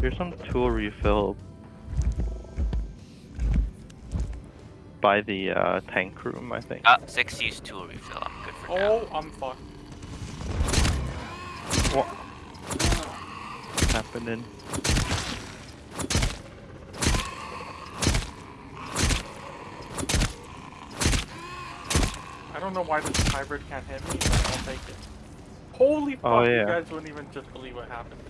Here's some tool refill by the uh, tank room, I think. Ah, six use tool refill. I'm good for oh, now. Oh, I'm fucked. What? What's happening? I don't know why this hybrid can't hit me, but I'll take it. Holy oh, fuck, Oh, you guys wouldn't even just believe what happened.